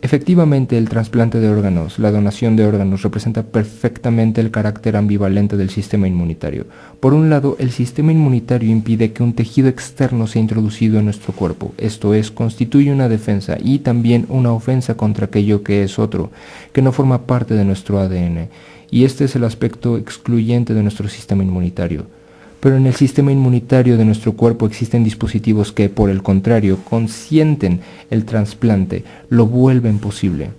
Efectivamente, el trasplante de órganos, la donación de órganos, representa perfectamente el carácter ambivalente del sistema inmunitario. Por un lado, el sistema inmunitario impide que un tejido externo sea introducido en nuestro cuerpo, esto es, constituye una defensa y también una ofensa contra aquello que es otro, que no forma parte de nuestro ADN, y este es el aspecto excluyente de nuestro sistema inmunitario pero en el sistema inmunitario de nuestro cuerpo existen dispositivos que, por el contrario, consienten el trasplante, lo vuelven posible.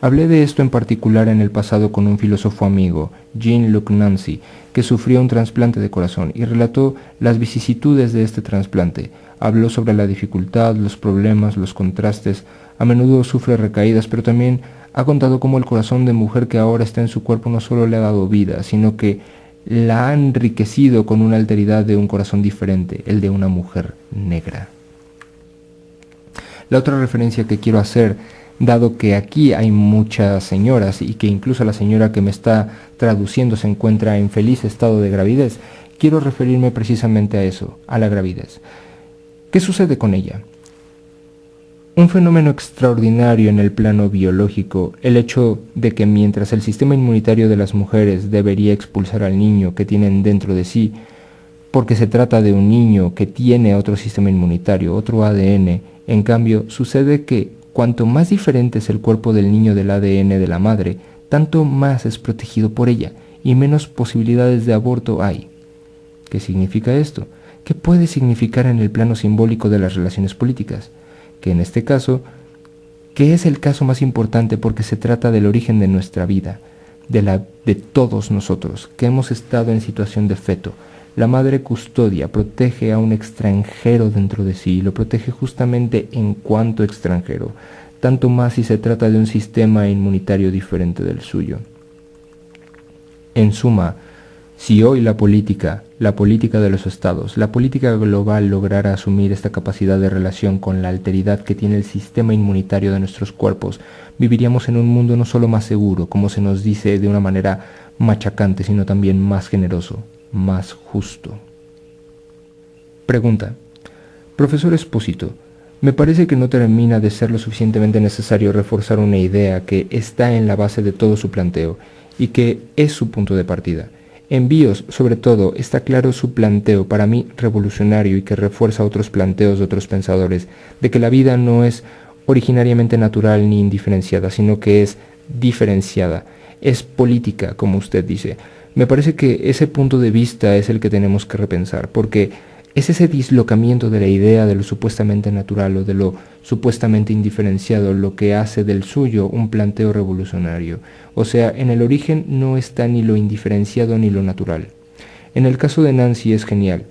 Hablé de esto en particular en el pasado con un filósofo amigo, Jean-Luc Nancy, que sufrió un trasplante de corazón y relató las vicisitudes de este trasplante. Habló sobre la dificultad, los problemas, los contrastes. A menudo sufre recaídas, pero también ha contado cómo el corazón de mujer que ahora está en su cuerpo no solo le ha dado vida, sino que la ha enriquecido con una alteridad de un corazón diferente, el de una mujer negra. La otra referencia que quiero hacer, dado que aquí hay muchas señoras y que incluso la señora que me está traduciendo se encuentra en feliz estado de gravidez, quiero referirme precisamente a eso, a la gravidez. ¿Qué sucede con ella? Un fenómeno extraordinario en el plano biológico, el hecho de que mientras el sistema inmunitario de las mujeres debería expulsar al niño que tienen dentro de sí, porque se trata de un niño que tiene otro sistema inmunitario, otro ADN, en cambio sucede que cuanto más diferente es el cuerpo del niño del ADN de la madre, tanto más es protegido por ella y menos posibilidades de aborto hay. ¿Qué significa esto? ¿Qué puede significar en el plano simbólico de las relaciones políticas? Que en este caso, que es el caso más importante porque se trata del origen de nuestra vida, de la de todos nosotros, que hemos estado en situación de feto. La madre custodia, protege a un extranjero dentro de sí, y lo protege justamente en cuanto extranjero, tanto más si se trata de un sistema inmunitario diferente del suyo. En suma, si hoy la política, la política de los estados, la política global lograra asumir esta capacidad de relación con la alteridad que tiene el sistema inmunitario de nuestros cuerpos, viviríamos en un mundo no solo más seguro, como se nos dice de una manera machacante, sino también más generoso, más justo. Pregunta. Profesor Espósito, me parece que no termina de ser lo suficientemente necesario reforzar una idea que está en la base de todo su planteo y que es su punto de partida. Envíos, sobre todo, está claro su planteo, para mí revolucionario y que refuerza otros planteos de otros pensadores, de que la vida no es originariamente natural ni indiferenciada, sino que es diferenciada, es política, como usted dice. Me parece que ese punto de vista es el que tenemos que repensar, porque es ese dislocamiento de la idea de lo supuestamente natural o de lo supuestamente indiferenciado lo que hace del suyo un planteo revolucionario. O sea, en el origen no está ni lo indiferenciado ni lo natural. En el caso de Nancy es genial.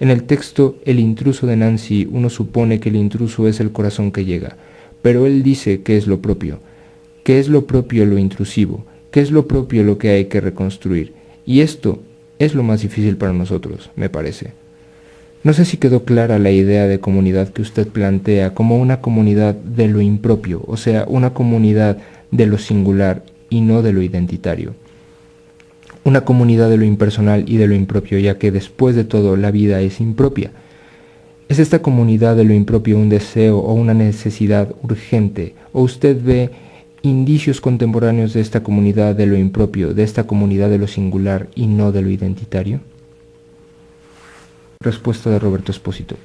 En el texto El intruso de Nancy uno supone que el intruso es el corazón que llega, pero él dice que es lo propio. ¿Qué es lo propio lo intrusivo? ¿Qué es lo propio lo que hay que reconstruir? Y esto es lo más difícil para nosotros, me parece. No sé si quedó clara la idea de comunidad que usted plantea como una comunidad de lo impropio, o sea, una comunidad de lo singular y no de lo identitario. Una comunidad de lo impersonal y de lo impropio, ya que después de todo la vida es impropia. ¿Es esta comunidad de lo impropio un deseo o una necesidad urgente? ¿O usted ve indicios contemporáneos de esta comunidad de lo impropio, de esta comunidad de lo singular y no de lo identitario? Respuesta de Roberto Espósito.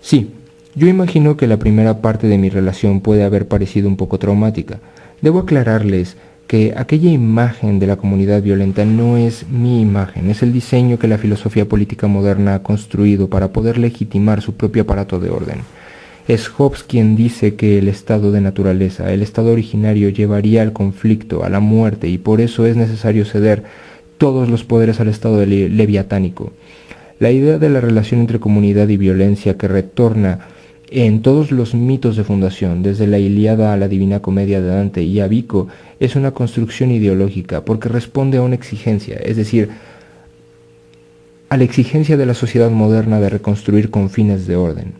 Sí, Yo imagino que la primera parte de mi relación puede haber parecido un poco traumática. Debo aclararles que aquella imagen de la comunidad violenta no es mi imagen, es el diseño que la filosofía política moderna ha construido para poder legitimar su propio aparato de orden. Es Hobbes quien dice que el estado de naturaleza, el estado originario, llevaría al conflicto, a la muerte, y por eso es necesario ceder todos los poderes al estado leviatánico. La idea de la relación entre comunidad y violencia que retorna en todos los mitos de fundación, desde la Iliada a la Divina Comedia de Dante y a Vico, es una construcción ideológica porque responde a una exigencia, es decir, a la exigencia de la sociedad moderna de reconstruir con fines de orden.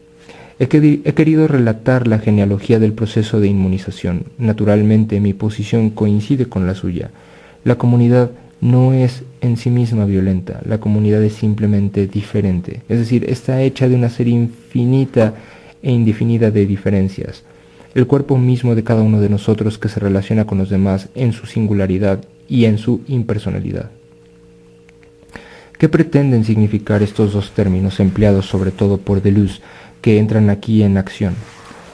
He querido relatar la genealogía del proceso de inmunización. Naturalmente mi posición coincide con la suya. La comunidad no es en sí misma violenta, la comunidad es simplemente diferente. Es decir, está hecha de una serie infinita e indefinida de diferencias, el cuerpo mismo de cada uno de nosotros que se relaciona con los demás en su singularidad y en su impersonalidad. ¿Qué pretenden significar estos dos términos empleados sobre todo por Deleuze que entran aquí en acción?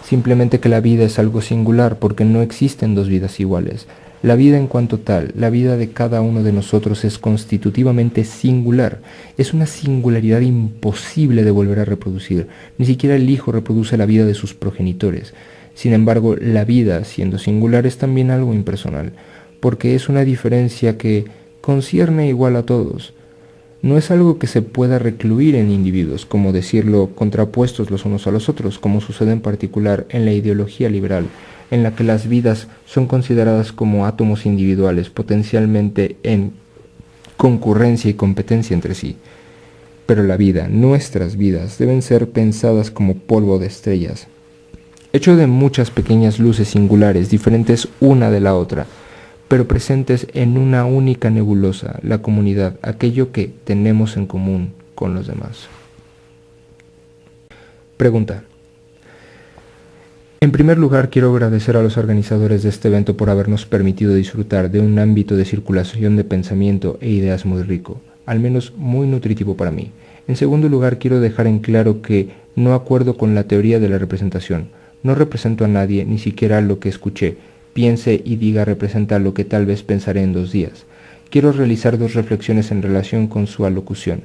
Simplemente que la vida es algo singular porque no existen dos vidas iguales. La vida en cuanto tal, la vida de cada uno de nosotros es constitutivamente singular. Es una singularidad imposible de volver a reproducir. Ni siquiera el hijo reproduce la vida de sus progenitores. Sin embargo, la vida, siendo singular, es también algo impersonal, porque es una diferencia que concierne igual a todos. No es algo que se pueda recluir en individuos, como decirlo, contrapuestos los unos a los otros, como sucede en particular en la ideología liberal, en la que las vidas son consideradas como átomos individuales potencialmente en concurrencia y competencia entre sí. Pero la vida, nuestras vidas, deben ser pensadas como polvo de estrellas, hecho de muchas pequeñas luces singulares, diferentes una de la otra, pero presentes en una única nebulosa, la comunidad, aquello que tenemos en común con los demás. Pregunta. En primer lugar, quiero agradecer a los organizadores de este evento por habernos permitido disfrutar de un ámbito de circulación de pensamiento e ideas muy rico, al menos muy nutritivo para mí. En segundo lugar, quiero dejar en claro que no acuerdo con la teoría de la representación. No represento a nadie, ni siquiera lo que escuché, piense y diga representa lo que tal vez pensaré en dos días. Quiero realizar dos reflexiones en relación con su alocución.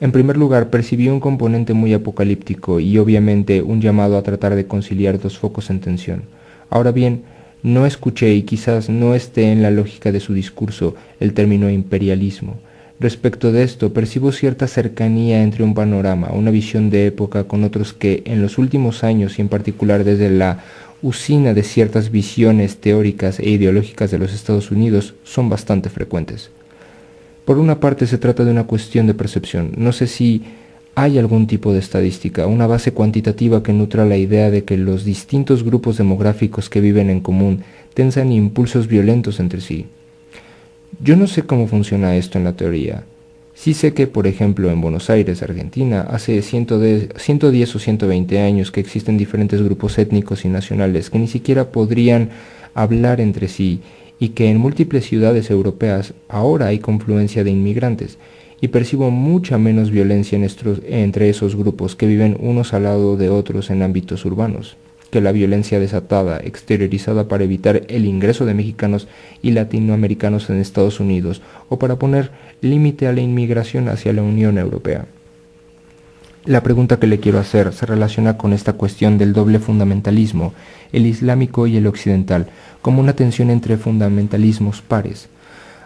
En primer lugar, percibí un componente muy apocalíptico y obviamente un llamado a tratar de conciliar dos focos en tensión. Ahora bien, no escuché y quizás no esté en la lógica de su discurso el término imperialismo. Respecto de esto, percibo cierta cercanía entre un panorama, una visión de época con otros que en los últimos años y en particular desde la usina de ciertas visiones teóricas e ideológicas de los Estados Unidos son bastante frecuentes. Por una parte se trata de una cuestión de percepción. No sé si hay algún tipo de estadística, una base cuantitativa que nutra la idea de que los distintos grupos demográficos que viven en común tensan impulsos violentos entre sí. Yo no sé cómo funciona esto en la teoría. Sí sé que, por ejemplo, en Buenos Aires, Argentina, hace 110 o 120 años que existen diferentes grupos étnicos y nacionales que ni siquiera podrían hablar entre sí y que en múltiples ciudades europeas ahora hay confluencia de inmigrantes y percibo mucha menos violencia entre esos grupos que viven unos al lado de otros en ámbitos urbanos que la violencia desatada, exteriorizada para evitar el ingreso de mexicanos y latinoamericanos en Estados Unidos o para poner límite a la inmigración hacia la Unión Europea. La pregunta que le quiero hacer se relaciona con esta cuestión del doble fundamentalismo, el islámico y el occidental, como una tensión entre fundamentalismos pares.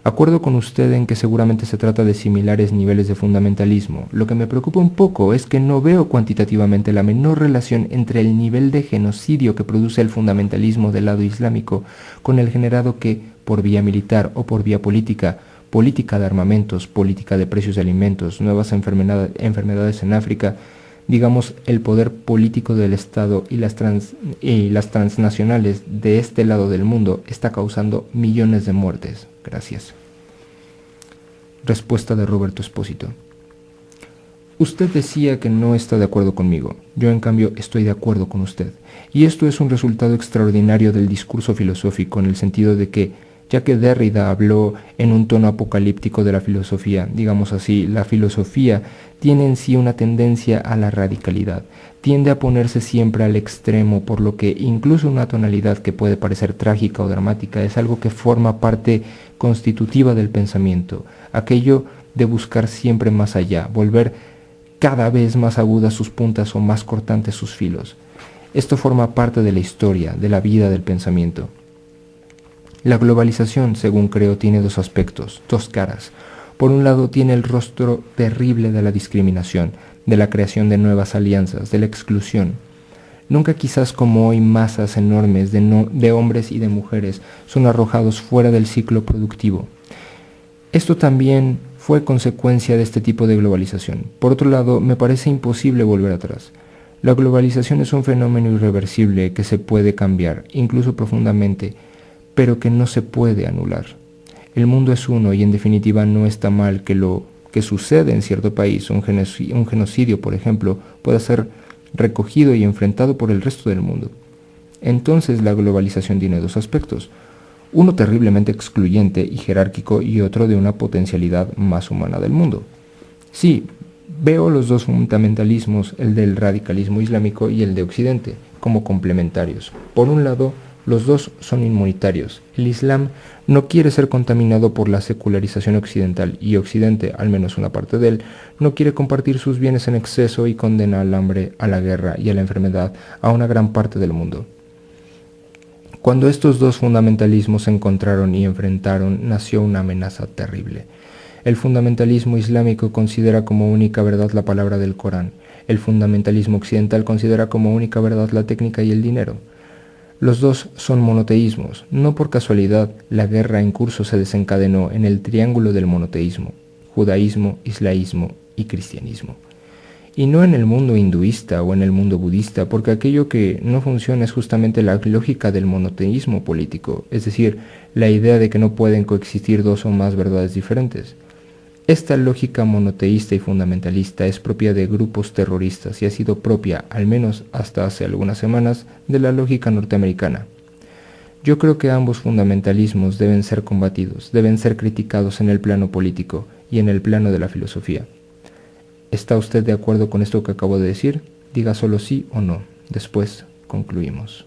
Acuerdo con usted en que seguramente se trata de similares niveles de fundamentalismo. Lo que me preocupa un poco es que no veo cuantitativamente la menor relación entre el nivel de genocidio que produce el fundamentalismo del lado islámico con el generado que, por vía militar o por vía política, política de armamentos, política de precios de alimentos, nuevas enfermedades en África, digamos, el poder político del Estado y las, y las transnacionales de este lado del mundo está causando millones de muertes. Gracias. Respuesta de Roberto Espósito. Usted decía que no está de acuerdo conmigo, yo en cambio estoy de acuerdo con usted, y esto es un resultado extraordinario del discurso filosófico en el sentido de que ya que Derrida habló en un tono apocalíptico de la filosofía. Digamos así, la filosofía tiene en sí una tendencia a la radicalidad, tiende a ponerse siempre al extremo, por lo que incluso una tonalidad que puede parecer trágica o dramática es algo que forma parte constitutiva del pensamiento, aquello de buscar siempre más allá, volver cada vez más agudas sus puntas o más cortantes sus filos. Esto forma parte de la historia, de la vida del pensamiento. La globalización, según creo, tiene dos aspectos, dos caras. Por un lado tiene el rostro terrible de la discriminación, de la creación de nuevas alianzas, de la exclusión. Nunca quizás como hoy masas enormes de, de hombres y de mujeres son arrojados fuera del ciclo productivo. Esto también fue consecuencia de este tipo de globalización. Por otro lado, me parece imposible volver atrás. La globalización es un fenómeno irreversible que se puede cambiar, incluso profundamente, pero que no se puede anular. El mundo es uno y en definitiva no está mal que lo que sucede en cierto país, un genocidio, por ejemplo, pueda ser recogido y enfrentado por el resto del mundo. Entonces la globalización tiene dos aspectos, uno terriblemente excluyente y jerárquico y otro de una potencialidad más humana del mundo. Sí, veo los dos fundamentalismos, el del radicalismo islámico y el de Occidente, como complementarios. Por un lado, los dos son inmunitarios. El Islam no quiere ser contaminado por la secularización occidental y Occidente, al menos una parte de él, no quiere compartir sus bienes en exceso y condena al hambre, a la guerra y a la enfermedad a una gran parte del mundo. Cuando estos dos fundamentalismos se encontraron y enfrentaron, nació una amenaza terrible. El fundamentalismo islámico considera como única verdad la palabra del Corán. El fundamentalismo occidental considera como única verdad la técnica y el dinero. Los dos son monoteísmos. No por casualidad, la guerra en curso se desencadenó en el triángulo del monoteísmo, judaísmo, islaísmo y cristianismo. Y no en el mundo hinduista o en el mundo budista, porque aquello que no funciona es justamente la lógica del monoteísmo político, es decir, la idea de que no pueden coexistir dos o más verdades diferentes. Esta lógica monoteísta y fundamentalista es propia de grupos terroristas y ha sido propia, al menos hasta hace algunas semanas, de la lógica norteamericana. Yo creo que ambos fundamentalismos deben ser combatidos, deben ser criticados en el plano político y en el plano de la filosofía. ¿Está usted de acuerdo con esto que acabo de decir? Diga solo sí o no. Después concluimos.